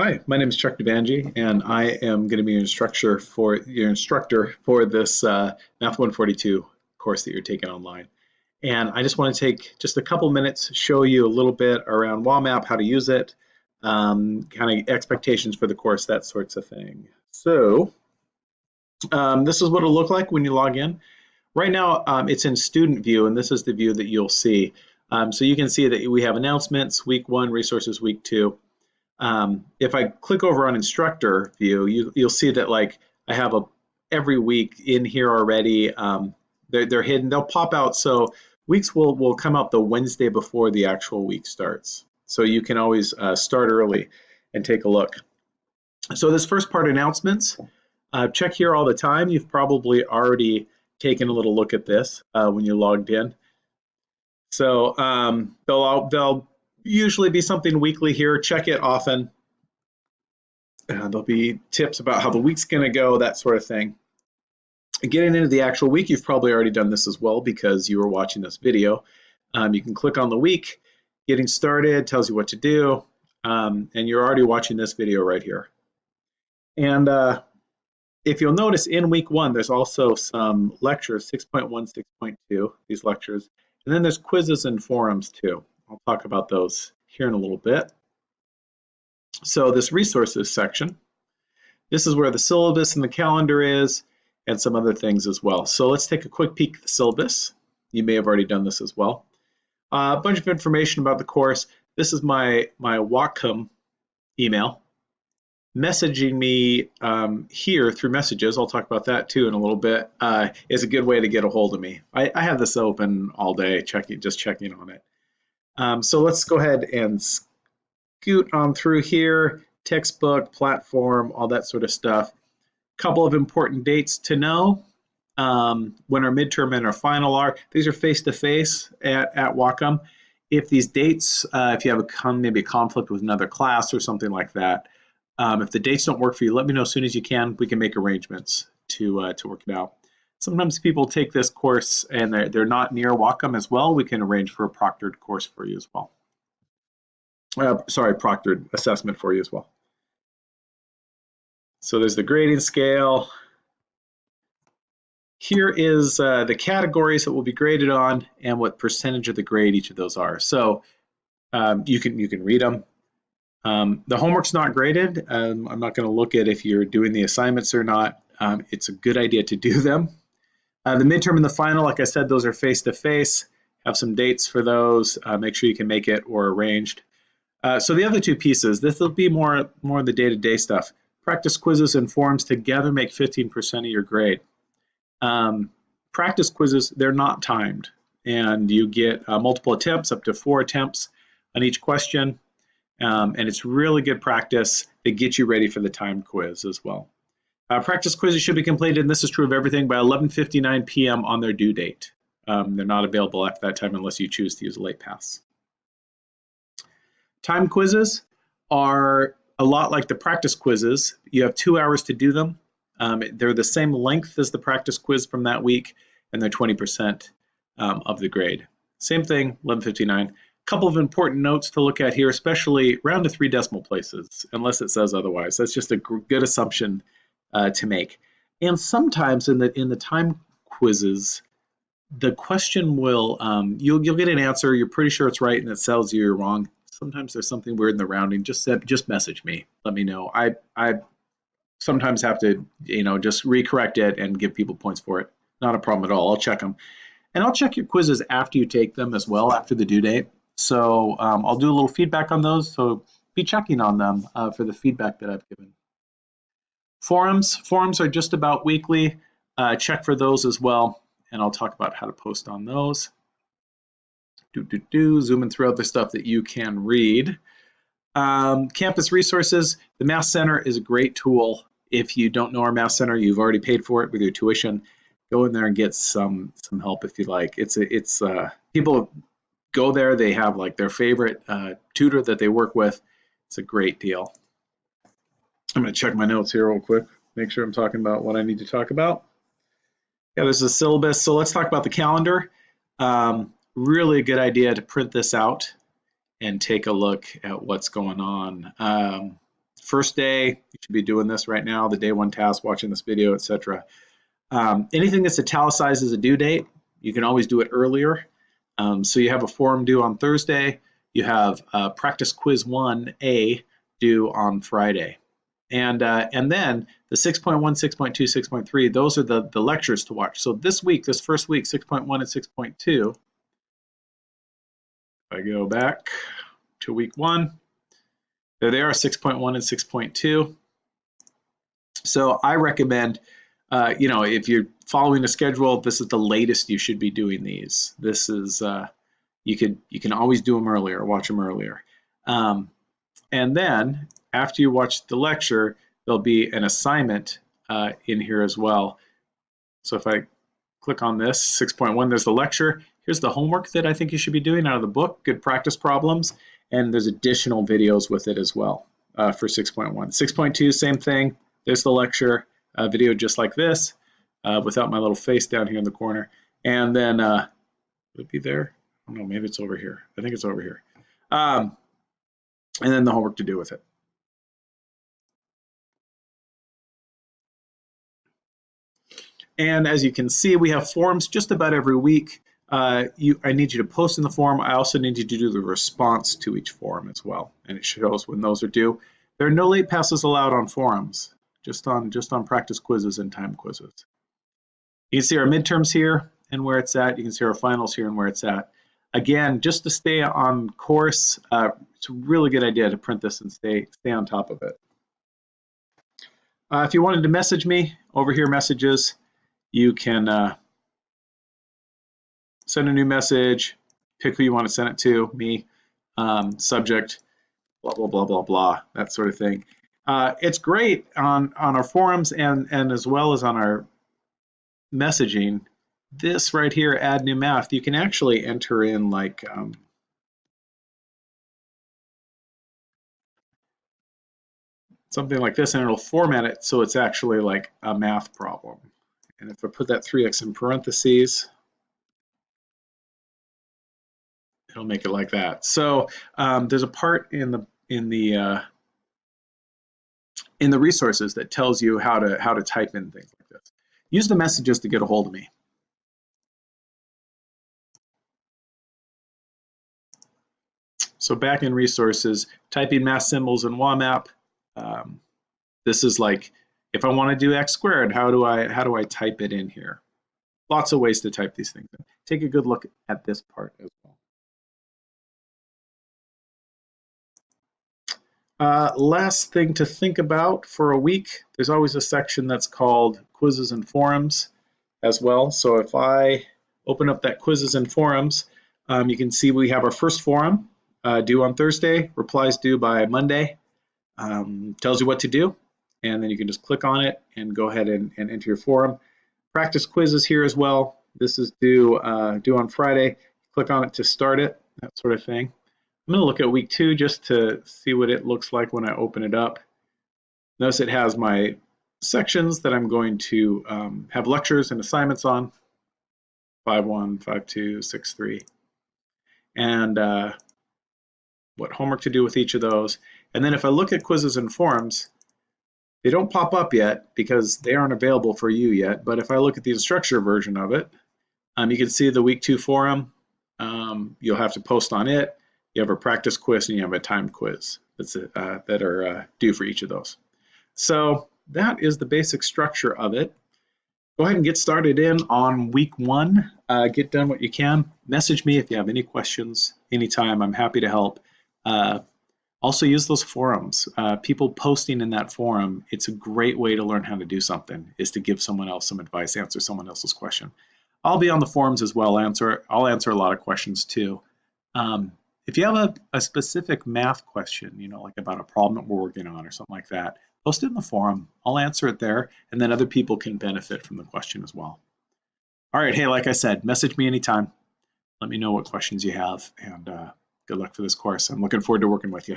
Hi, my name is Chuck Devangi, and I am going to be your instructor for your instructor for this uh, Math 142 course that you're taking online. And I just want to take just a couple minutes, show you a little bit around WAMAP, how to use it, um, kind of expectations for the course, that sorts of thing. So um, this is what it'll look like when you log in. Right now, um, it's in student view, and this is the view that you'll see. Um, so you can see that we have announcements, week one, resources, week two. Um, if I click over on instructor view, you, you'll see that like I have a every week in here already. Um, they're, they're hidden. They'll pop out. So weeks will, will come out the Wednesday before the actual week starts. So you can always uh, start early and take a look. So this first part announcements, uh, check here all the time. You've probably already taken a little look at this uh, when you logged in. So um, they'll, they'll usually be something weekly here. Check it often. Uh, there'll be tips about how the week's going to go, that sort of thing. Getting into the actual week, you've probably already done this as well because you were watching this video. Um, you can click on the week, getting started, tells you what to do, um, and you're already watching this video right here. And uh, if you'll notice in week one, there's also some lectures, 6.1, 6.2, these lectures, and then there's quizzes and forums too. I'll talk about those here in a little bit. So this resources section, this is where the syllabus and the calendar is and some other things as well. So let's take a quick peek at the syllabus. You may have already done this as well. Uh, a bunch of information about the course. This is my, my Whatcom email. Messaging me um, here through messages, I'll talk about that too in a little bit, uh, is a good way to get a hold of me. I, I have this open all day, checking, just checking on it. Um, so let's go ahead and scoot on through here, textbook, platform, all that sort of stuff. A couple of important dates to know. Um, when our midterm and our final are. These are face-to-face -face at, at Whatcom. If these dates, uh, if you have a maybe a conflict with another class or something like that, um, if the dates don't work for you, let me know as soon as you can. We can make arrangements to, uh, to work it out. Sometimes people take this course and they're, they're not near Whatcom as well. We can arrange for a proctored course for you as well. Uh, sorry, proctored assessment for you as well. So there's the grading scale. Here is uh, the categories that will be graded on and what percentage of the grade each of those are. So um, you can you can read them. Um, the homework's not graded. Um, I'm not going to look at if you're doing the assignments or not. Um, it's a good idea to do them. Uh, the midterm and the final, like I said, those are face-to-face. Have some dates for those. Uh, make sure you can make it or arranged. Uh, so the other two pieces, this will be more, more the day-to-day stuff. Practice quizzes and forums together make 15% of your grade. Um, practice quizzes, they're not timed. And you get uh, multiple attempts, up to four attempts on each question. Um, and it's really good practice to get you ready for the timed quiz as well. Uh, practice quizzes should be completed, and this is true of everything, by 11.59 p.m. on their due date. Um, they're not available after that time unless you choose to use a late pass. Time quizzes are a lot like the practice quizzes. You have two hours to do them. Um, they're the same length as the practice quiz from that week, and they're 20% um, of the grade. Same thing, 1159. A Couple of important notes to look at here, especially round to three decimal places, unless it says otherwise. That's just a good assumption uh, to make. And sometimes in the in the time quizzes, the question will um, you'll you'll get an answer. You're pretty sure it's right, and it tells you you're wrong. Sometimes there's something weird in the rounding. Just just message me. Let me know. I I sometimes have to you know just recorrect it and give people points for it. Not a problem at all. I'll check them, and I'll check your quizzes after you take them as well after the due date. So um, I'll do a little feedback on those. So be checking on them uh, for the feedback that I've given. Forums, forums are just about weekly. Uh, check for those as well, and I'll talk about how to post on those. Do, do, do, zooming through other stuff that you can read. Um, campus resources, the Math Center is a great tool. If you don't know our Math Center, you've already paid for it with your tuition. Go in there and get some some help if you like. It's a, it's uh, people go there. They have like their favorite uh, tutor that they work with. It's a great deal. I'm going to check my notes here real quick, make sure I'm talking about what I need to talk about. Yeah, this is a syllabus. So let's talk about the calendar. Um, really a good idea to print this out and take a look at what's going on. Um, first day, you should be doing this right now, the day one task, watching this video, etc. Um, anything that's italicized as a due date, you can always do it earlier. Um, so you have a form due on Thursday, you have uh, practice quiz 1A due on Friday. And, uh, and then the 6.1, 6.2, 6.3, those are the, the lectures to watch. So this week, this first week, 6.1 and 6.2, if I go back to week one, there they are, 6.1 and 6.2. So I recommend, uh, you know, if you're following a schedule, this is the latest you should be doing these. This is, uh, you could you can always do them earlier, watch them earlier. Um, and then after you watch the lecture, there'll be an assignment uh, in here as well. So if I click on this, 6.1, there's the lecture. Here's the homework that I think you should be doing out of the book, good practice problems, and there's additional videos with it as well uh, for 6.1. 6.2, same thing, there's the lecture, uh, video just like this, uh, without my little face down here in the corner. And then, uh, would it be there? Oh, no, maybe it's over here. I think it's over here. Um, and then the homework to do with it. And as you can see, we have forums just about every week. Uh, you, I need you to post in the forum. I also need you to do the response to each forum as well. And it shows when those are due. There are no late passes allowed on forums, just on, just on practice quizzes and time quizzes. You can see our midterms here and where it's at. You can see our finals here and where it's at. Again, just to stay on course, uh, it's a really good idea to print this and stay, stay on top of it. Uh, if you wanted to message me, over here messages, you can uh, send a new message, pick who you want to send it to, me, um, subject, blah, blah, blah, blah, blah, that sort of thing. Uh, it's great on, on our forums and, and as well as on our messaging. This right here, add new math, you can actually enter in like um, something like this and it'll format it so it's actually like a math problem. And if I put that 3x in parentheses, it'll make it like that. So um, there's a part in the in the uh, in the resources that tells you how to how to type in things like this. Use the messages to get a hold of me. So back in resources, typing math symbols in WAMAP. Um, this is like if I want to do x squared, how do I how do I type it in here? Lots of ways to type these things. Take a good look at this part as well. Uh, last thing to think about for a week, there's always a section that's called quizzes and forums as well. So if I open up that quizzes and forums, um, you can see we have our first forum uh, due on Thursday, replies due by Monday, um, tells you what to do and then you can just click on it and go ahead and, and enter your forum. Practice quizzes here as well. This is due, uh, due on Friday. Click on it to start it, that sort of thing. I'm going to look at week two just to see what it looks like when I open it up. Notice it has my sections that I'm going to um, have lectures and assignments on, 5.1, 5.2, 6.3, and uh, what homework to do with each of those. And then if I look at quizzes and forums, they don't pop up yet because they aren't available for you yet, but if I look at the instructor version of it, um, you can see the week two forum. Um, you'll have to post on it. You have a practice quiz and you have a time quiz that's uh, that are uh, due for each of those. So that is the basic structure of it. Go ahead and get started in on week one. Uh, get done what you can. Message me if you have any questions anytime. I'm happy to help. Also use those forums. Uh, people posting in that forum, it's a great way to learn how to do something, is to give someone else some advice, answer someone else's question. I'll be on the forums as well. Answer, I'll answer a lot of questions too. Um, if you have a, a, specific math question, you know, like about a problem that we're working on or something like that, post it in the forum. I'll answer it there, and then other people can benefit from the question as well. All right, hey, like I said, message me anytime. Let me know what questions you have, and uh, good luck for this course. I'm looking forward to working with you.